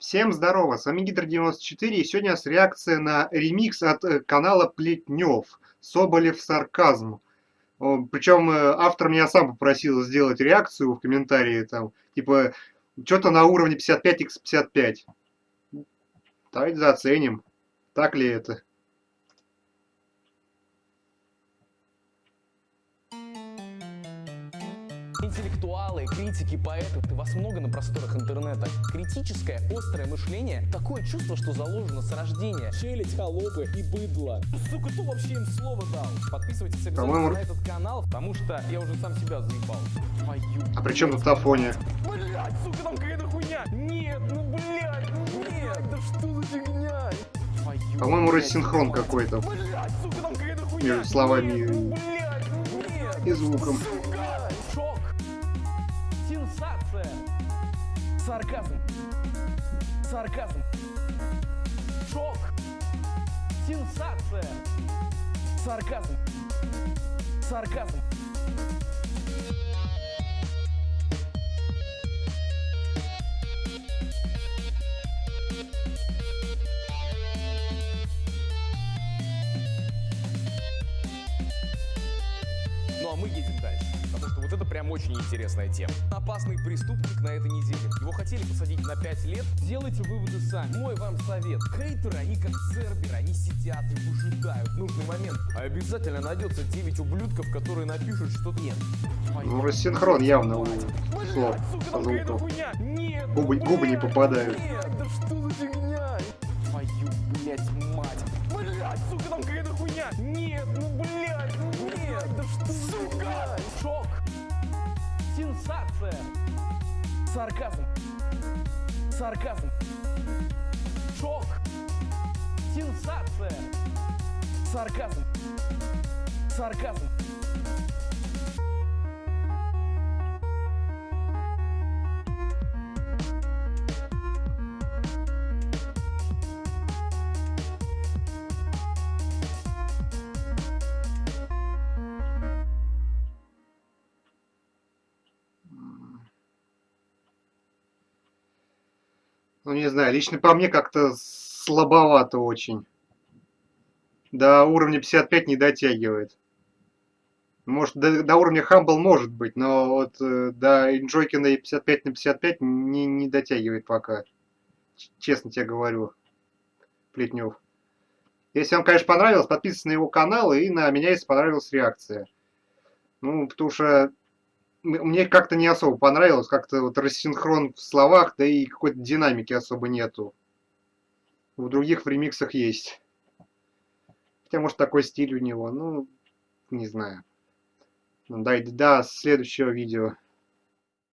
Всем здорово, с вами Гидр94 и сегодня у нас реакция на ремикс от э, канала Плетнев Соболев Сарказм. Причем э, автор меня сам попросил сделать реакцию в комментарии, там, типа, что-то на уровне 55x55. Давайте заценим, так ли это. Интеллектуалы, критики, поэты, ты вас много на просторах интернета. Критическое, острое мышление, такое чувство, что заложено с рождения. Челядь, холопы и быдло. Сука, кто вообще им слово дал? Подписывайтесь обязательно на этот канал, потому что я уже сам себя заебал. Твою. А при чем тут Афония? Блять, сука, там какая-то хуйня. Нет, ну блять, ну нет, да что за фигня? По-моему, рассинхрон какой-то. Между словами ну, и звуком. Сенсация! Сарказм! Сарказм! Шок! Сенсация! Сарказм! Сарказм! Ну а мы едем дальше, потому что вот это прям очень интересная тема. Опасный преступник на этой неделе. Его хотели посадить на 5 лет. Делайте выводы сами. Мой вам совет. Хейтеры, они как церберы, они сидят и выжидают нужный момент. А обязательно найдется 9 ублюдков, которые напишут, что нет. Ну, рассинхрон явно у слов. Губы, губы не попадают. Нет, да что за фигня? Блять, мать. Блять, сука, там какая-то хуйня. Нет, ну блять, ну нет, да что сука? Шок. Сенсация. Сарказм. Сарказм. Шок. Сенсация. Сарказм. Сарказм. Ну, не знаю, лично по мне как-то слабовато очень. До уровня 55 не дотягивает. Может, до, до уровня Humble может быть, но вот э, до Enjoykина 55 на 55 не, не дотягивает пока. Честно тебе говорю, Плетнев. Если вам, конечно, понравилось, подписывайтесь на его канал и на меня, если понравилась реакция. Ну, потому что мне как-то не особо понравилось, как-то вот рассинхрон в словах, да и какой-то динамики особо нету. В других в ремиксах есть. Хотя, может, такой стиль у него, ну, не знаю. Ну, да, до следующего видео.